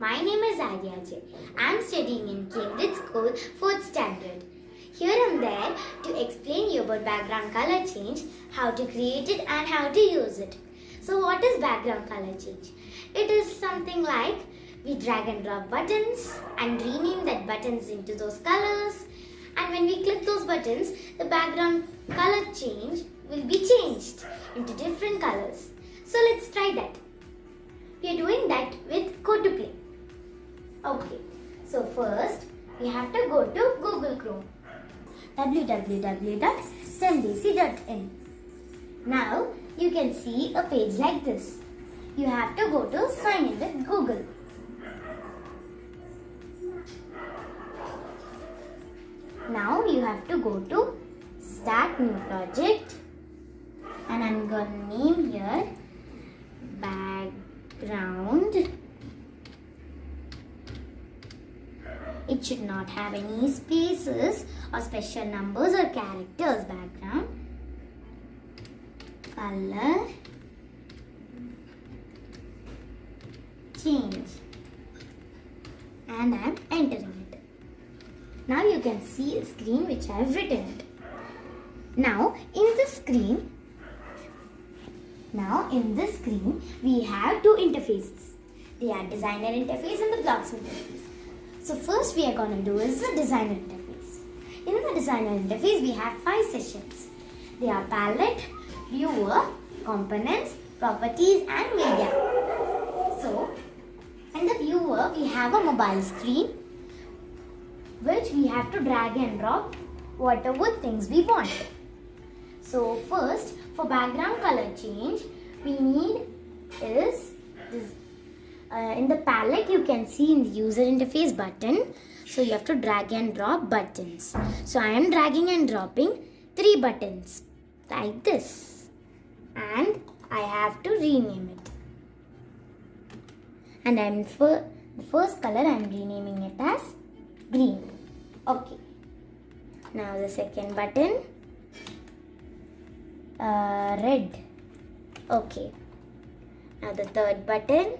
My name is Aryajay. I am studying in Cambridge School, 4th standard. Here I am there to explain you about background color change, how to create it and how to use it. So what is background color change? It is something like we drag and drop buttons and rename that buttons into those colors and when we click those buttons the background color change will be changed into different colors. So let's try that. We are doing that with Code to Play. Okay, so first we have to go to Google Chrome www.stemdc.in. Now you can see a page like this. You have to go to sign in with Google. Now you have to go to start new project and I'm gonna name here background. It should not have any spaces or special numbers or characters background. Color change and I'm entering it. Now you can see a screen which I have written it. Now in the screen, now in this screen we have two interfaces. They are designer interface and the blocks interface. So first we are going to do is the designer interface. In the designer interface we have five sessions. They are palette, viewer, components, properties and media. So in the viewer we have a mobile screen which we have to drag and drop whatever things we want. So first for background color change we need is uh, in the palette you can see in the user interface button. So you have to drag and drop buttons. So I am dragging and dropping three buttons like this. And I have to rename it. And I'm for the first color I'm renaming it as green. Okay. Now the second button. Uh, red. Okay. Now the third button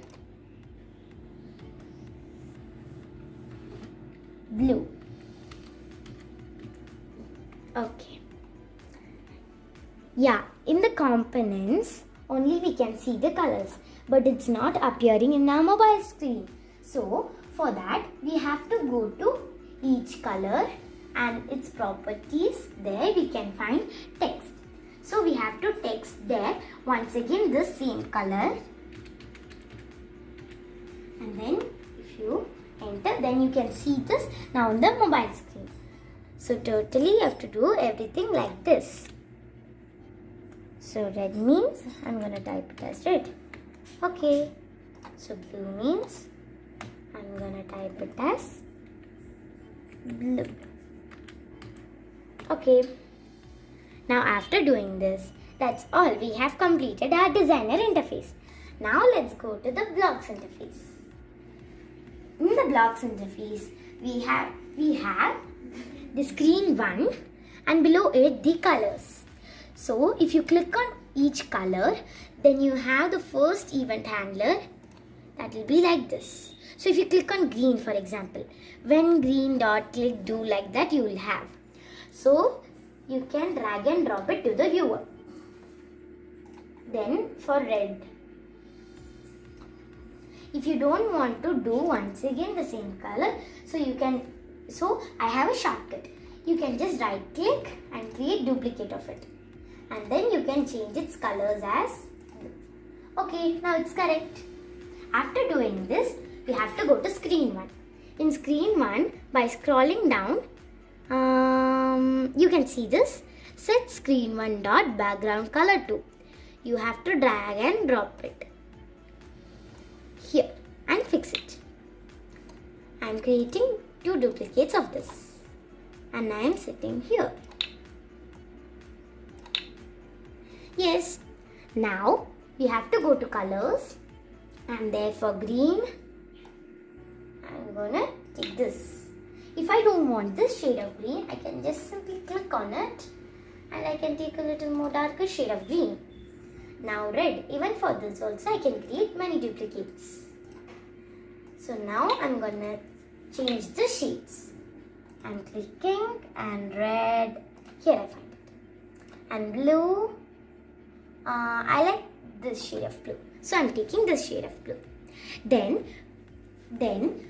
blue. Okay. Yeah in the components only we can see the colors but it's not appearing in our mobile screen. So for that we have to go to each color and its properties. There we can find text. So we have to text there once again the same color. And then then you can see this now on the mobile screen. So totally you have to do everything like this. So red means I'm gonna type it as red. Okay. So blue means I'm gonna type it as blue. Okay. Now after doing this that's all. We have completed our designer interface. Now let's go to the blocks interface in the blocks interface we have we have the screen one and below it the colors. So if you click on each color then you have the first event handler. That will be like this. So if you click on green for example when green dot click do like that you will have. So you can drag and drop it to the viewer. Then for red if you don't want to do once again the same color so you can so I have a shortcut. You can just right click and create duplicate of it. And then you can change its colors as okay now it's correct. After doing this we have to go to screen 1 in screen 1 by scrolling down um, you can see this. Set screen 1 dot background color to you have to drag and drop it fix it. I am creating two duplicates of this. And I am sitting here. Yes. Now we have to go to colors. And there for green. I'm gonna take this. If I don't want this shade of green I can just simply click on it. And I can take a little more darker shade of green. Now red. Even for this also I can create many duplicates So now I'm gonna change the shades. I'm clicking and red, here I find it. And blue, uh, I like this shade of blue. So I'm taking this shade of blue. Then, then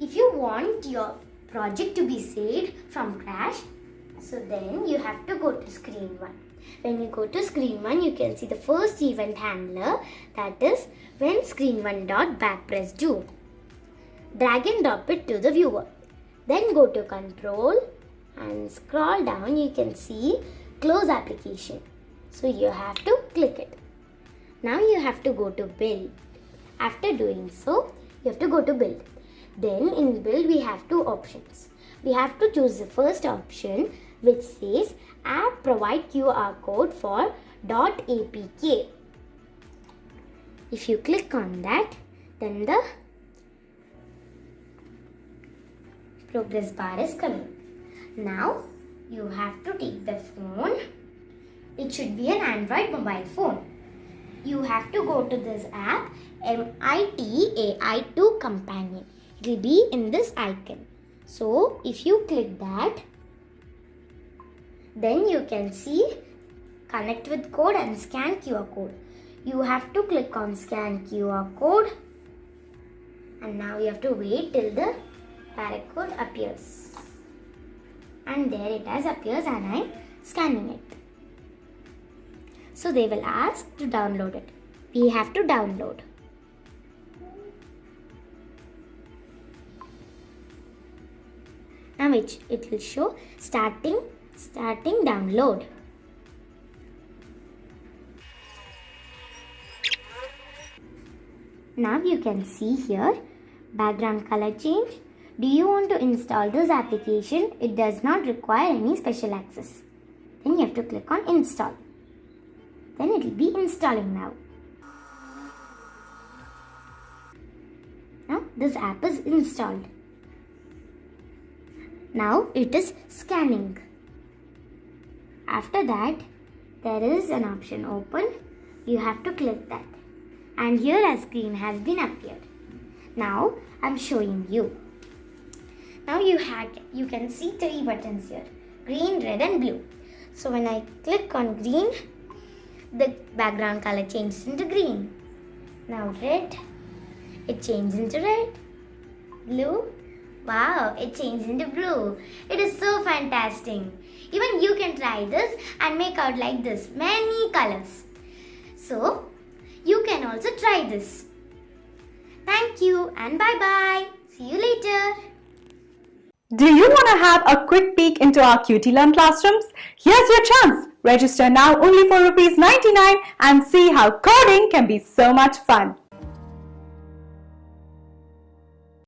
if you want your project to be saved from crash, so then you have to go to screen 1. When you go to screen 1, you can see the first event handler that is when screen 1 dot backpress do. Drag and drop it to the viewer. Then go to control and scroll down you can see close application. So you have to click it. Now you have to go to build. After doing so, you have to go to build. Then in build we have two options. We have to choose the first option which says app provide QR code for .dot .apk. If you click on that, then the progress bar is coming. Now you have to take the phone. It should be an Android mobile phone. You have to go to this app MIT AI2 companion. It will be in this icon. So if you click that, then you can see connect with code and scan QR code. You have to click on scan QR code and now you have to wait till the barcode appears. And there it has appears and I'm scanning it. So they will ask to download it. We have to download. Now it, it will show starting starting download. Now you can see here background color change. Do you want to install this application? It does not require any special access. Then you have to click on install. Then it will be installing now. Now this app is installed. Now it is scanning. After that, there is an option open. You have to click that. And here a screen has been appeared. Now I'm showing you. Now you have you can see three buttons here. Green, red and blue. So when I click on green, the background color changes into green. Now red, it changes into red. Blue, wow, it changes into blue. It is so fantastic. Even you can try this and make out like this, many colors. So, you can also try this. Thank you and bye-bye. See you later. Do you want to have a quick peek into our QT Learn classrooms? Here's your chance. Register now only for rupees 99 and see how coding can be so much fun.